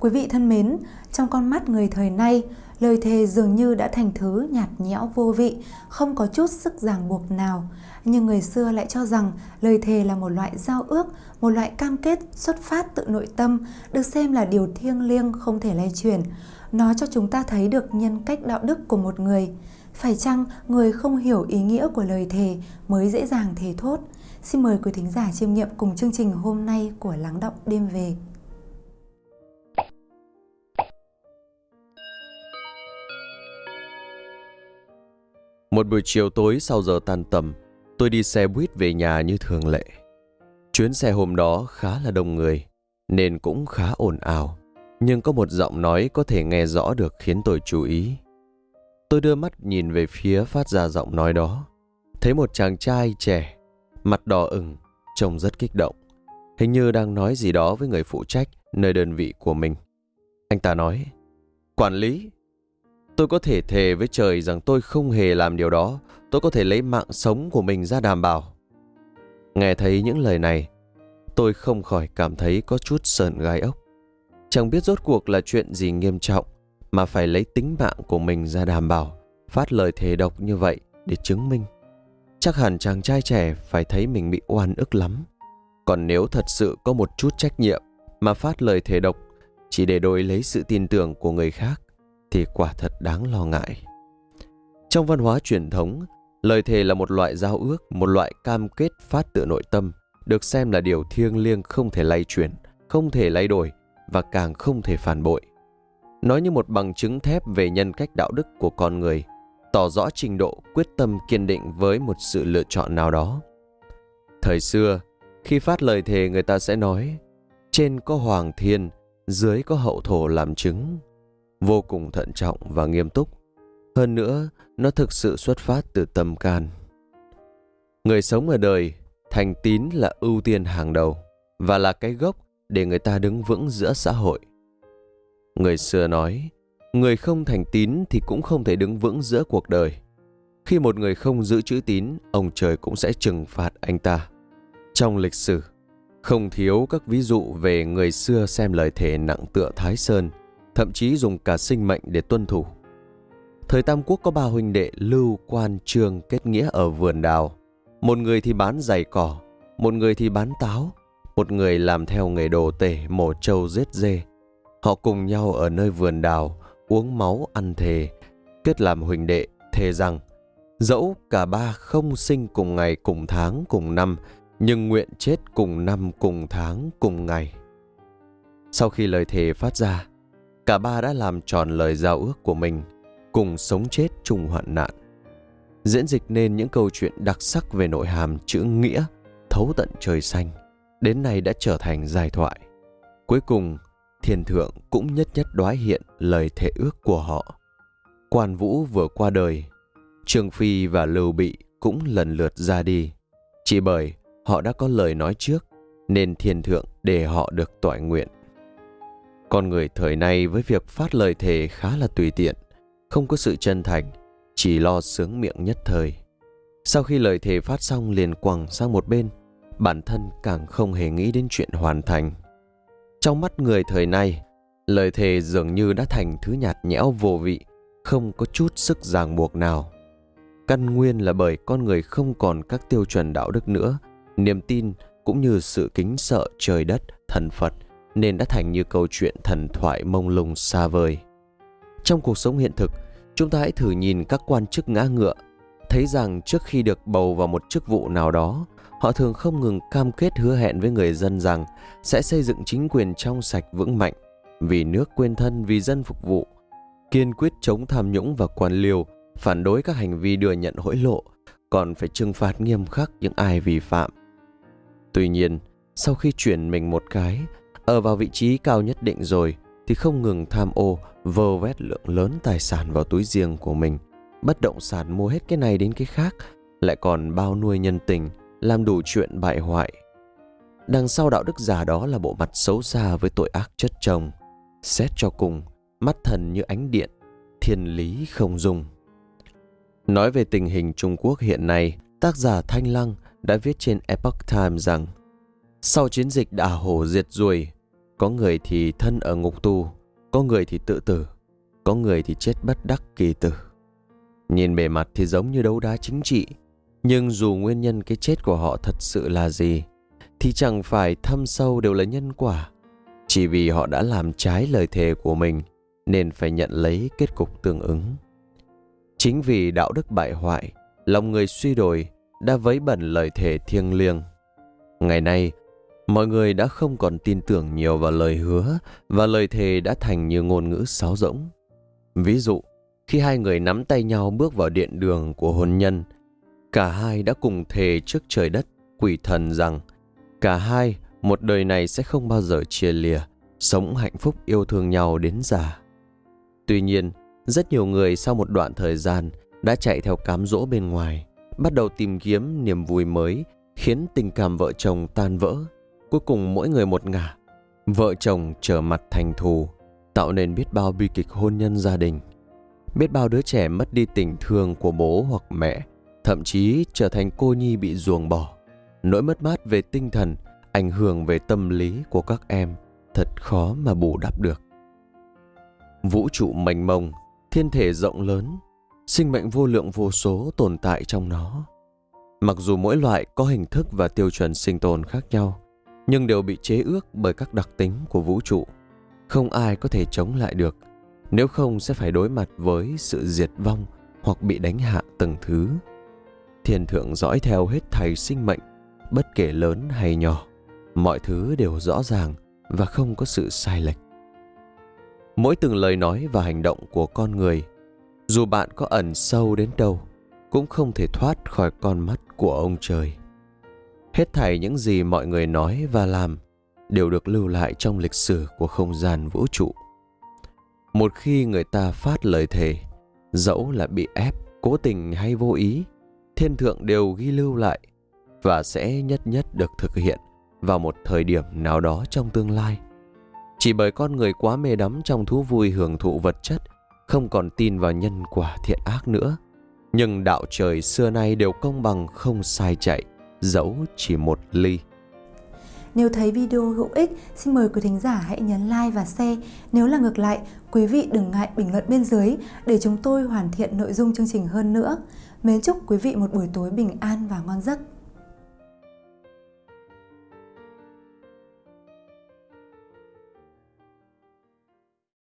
Quý vị thân mến, trong con mắt người thời nay, lời thề dường như đã thành thứ nhạt nhẽo vô vị, không có chút sức ràng buộc nào. Nhưng người xưa lại cho rằng lời thề là một loại giao ước, một loại cam kết xuất phát từ nội tâm, được xem là điều thiêng liêng không thể lay chuyển. Nó cho chúng ta thấy được nhân cách đạo đức của một người. Phải chăng người không hiểu ý nghĩa của lời thề mới dễ dàng thề thốt? Xin mời quý thính giả chiêm nghiệm cùng chương trình hôm nay của Lắng Động Đêm Về. Một buổi chiều tối sau giờ tan tầm, tôi đi xe buýt về nhà như thường lệ. Chuyến xe hôm đó khá là đông người, nên cũng khá ồn ào. Nhưng có một giọng nói có thể nghe rõ được khiến tôi chú ý. Tôi đưa mắt nhìn về phía phát ra giọng nói đó. Thấy một chàng trai trẻ, mặt đỏ ửng, trông rất kích động. Hình như đang nói gì đó với người phụ trách nơi đơn vị của mình. Anh ta nói, Quản lý, tôi có thể thề với trời rằng tôi không hề làm điều đó. Tôi có thể lấy mạng sống của mình ra đảm bảo. Nghe thấy những lời này, tôi không khỏi cảm thấy có chút sờn gai ốc. Chẳng biết rốt cuộc là chuyện gì nghiêm trọng mà phải lấy tính mạng của mình ra đảm bảo, phát lời thề độc như vậy để chứng minh. Chắc hẳn chàng trai trẻ phải thấy mình bị oan ức lắm. Còn nếu thật sự có một chút trách nhiệm mà phát lời thề độc chỉ để đổi lấy sự tin tưởng của người khác thì quả thật đáng lo ngại. Trong văn hóa truyền thống, lời thề là một loại giao ước, một loại cam kết phát tự nội tâm, được xem là điều thiêng liêng không thể lay chuyển, không thể lay đổi và càng không thể phản bội. Nói như một bằng chứng thép về nhân cách đạo đức của con người, tỏ rõ trình độ quyết tâm kiên định với một sự lựa chọn nào đó. Thời xưa, khi phát lời thề người ta sẽ nói, trên có hoàng thiên, dưới có hậu thổ làm chứng, vô cùng thận trọng và nghiêm túc. Hơn nữa, nó thực sự xuất phát từ tâm can. Người sống ở đời, thành tín là ưu tiên hàng đầu và là cái gốc để người ta đứng vững giữa xã hội. Người xưa nói, người không thành tín thì cũng không thể đứng vững giữa cuộc đời. Khi một người không giữ chữ tín, ông trời cũng sẽ trừng phạt anh ta. Trong lịch sử, không thiếu các ví dụ về người xưa xem lời thề nặng tựa Thái Sơn, thậm chí dùng cả sinh mệnh để tuân thủ. Thời Tam Quốc có ba huynh đệ Lưu, Quan, Trương kết nghĩa ở vườn đào. Một người thì bán giày cỏ, một người thì bán táo, một người làm theo nghề đồ tể mổ trâu giết dê. Họ cùng nhau ở nơi vườn đào, uống máu ăn thề, kết làm huynh đệ, thề rằng dẫu cả ba không sinh cùng ngày cùng tháng cùng năm, nhưng nguyện chết cùng năm cùng tháng cùng ngày. Sau khi lời thề phát ra, cả ba đã làm tròn lời giao ước của mình, cùng sống chết chung hoạn nạn. Diễn dịch nên những câu chuyện đặc sắc về nội hàm chữ nghĩa, thấu tận trời xanh, đến nay đã trở thành giai thoại. Cuối cùng, thiên thượng cũng nhất nhất đoái hiện lời thệ ước của họ. Quan Vũ vừa qua đời, Trương Phi và Lưu Bị cũng lần lượt ra đi, chỉ bởi họ đã có lời nói trước nên thiên thượng để họ được tỏi nguyện. Con người thời nay với việc phát lời thề khá là tùy tiện, không có sự chân thành, chỉ lo sướng miệng nhất thời. Sau khi lời thề phát xong liền quẳng sang một bên, bản thân càng không hề nghĩ đến chuyện hoàn thành. Trong mắt người thời nay, lời thề dường như đã thành thứ nhạt nhẽo vô vị, không có chút sức ràng buộc nào. Căn nguyên là bởi con người không còn các tiêu chuẩn đạo đức nữa, niềm tin cũng như sự kính sợ trời đất, thần Phật nên đã thành như câu chuyện thần thoại mông lung xa vời. Trong cuộc sống hiện thực, chúng ta hãy thử nhìn các quan chức ngã ngựa, thấy rằng trước khi được bầu vào một chức vụ nào đó, họ thường không ngừng cam kết hứa hẹn với người dân rằng sẽ xây dựng chính quyền trong sạch vững mạnh, vì nước quên thân vì dân phục vụ, kiên quyết chống tham nhũng và quan liêu, phản đối các hành vi đưa nhận hối lộ, còn phải trừng phạt nghiêm khắc những ai vi phạm. Tuy nhiên, sau khi chuyển mình một cái, ở vào vị trí cao nhất định rồi, thì không ngừng tham ô, vơ vét lượng lớn tài sản vào túi riêng của mình. Bất động sản mua hết cái này đến cái khác, lại còn bao nuôi nhân tình, làm đủ chuyện bại hoại. Đằng sau đạo đức giả đó là bộ mặt xấu xa với tội ác chất chồng. Xét cho cùng, mắt thần như ánh điện, thiên lý không dung Nói về tình hình Trung Quốc hiện nay, tác giả Thanh Lăng đã viết trên Epoch Times rằng sau chiến dịch đả hổ diệt ruồi, có người thì thân ở ngục tù, có người thì tự tử, có người thì chết bất đắc kỳ tử. Nhìn bề mặt thì giống như đấu đá chính trị, nhưng dù nguyên nhân cái chết của họ thật sự là gì, thì chẳng phải thâm sâu đều là nhân quả. Chỉ vì họ đã làm trái lời thề của mình, nên phải nhận lấy kết cục tương ứng. Chính vì đạo đức bại hoại, lòng người suy đồi đã vấy bẩn lời thề thiêng liêng. Ngày nay, mọi người đã không còn tin tưởng nhiều vào lời hứa và lời thề đã thành như ngôn ngữ sáo rỗng. Ví dụ, khi hai người nắm tay nhau bước vào điện đường của hôn nhân, cả hai đã cùng thề trước trời đất, quỷ thần rằng cả hai một đời này sẽ không bao giờ chia lìa, sống hạnh phúc yêu thương nhau đến già. Tuy nhiên, rất nhiều người sau một đoạn thời gian đã chạy theo cám dỗ bên ngoài, bắt đầu tìm kiếm niềm vui mới, khiến tình cảm vợ chồng tan vỡ. Cuối cùng mỗi người một ngả, vợ chồng trở mặt thành thù, tạo nên biết bao bi kịch hôn nhân gia đình. Biết bao đứa trẻ mất đi tình thương của bố hoặc mẹ, thậm chí trở thành cô nhi bị ruồng bỏ. Nỗi mất mát về tinh thần, ảnh hưởng về tâm lý của các em thật khó mà bù đắp được. Vũ trụ mênh mông, thiên thể rộng lớn, sinh mệnh vô lượng vô số tồn tại trong nó. Mặc dù mỗi loại có hình thức và tiêu chuẩn sinh tồn khác nhau, nhưng đều bị chế ước bởi các đặc tính của vũ trụ. Không ai có thể chống lại được, nếu không sẽ phải đối mặt với sự diệt vong hoặc bị đánh hạ từng thứ. Thiên thượng dõi theo hết thầy sinh mệnh, bất kể lớn hay nhỏ, mọi thứ đều rõ ràng và không có sự sai lệch. Mỗi từng lời nói và hành động của con người dù bạn có ẩn sâu đến đâu cũng không thể thoát khỏi con mắt của ông trời hết thảy những gì mọi người nói và làm đều được lưu lại trong lịch sử của không gian vũ trụ một khi người ta phát lời thề dẫu là bị ép cố tình hay vô ý thiên thượng đều ghi lưu lại và sẽ nhất nhất được thực hiện vào một thời điểm nào đó trong tương lai chỉ bởi con người quá mê đắm trong thú vui hưởng thụ vật chất không còn tin vào nhân quả thiện ác nữa. Nhưng đạo trời xưa nay đều công bằng không sai chạy, dẫu chỉ một ly. Nếu thấy video hữu ích, xin mời quý thính giả hãy nhấn like và share. Nếu là ngược lại, quý vị đừng ngại bình luận bên dưới để chúng tôi hoàn thiện nội dung chương trình hơn nữa. Mến chúc quý vị một buổi tối bình an và ngon giấc.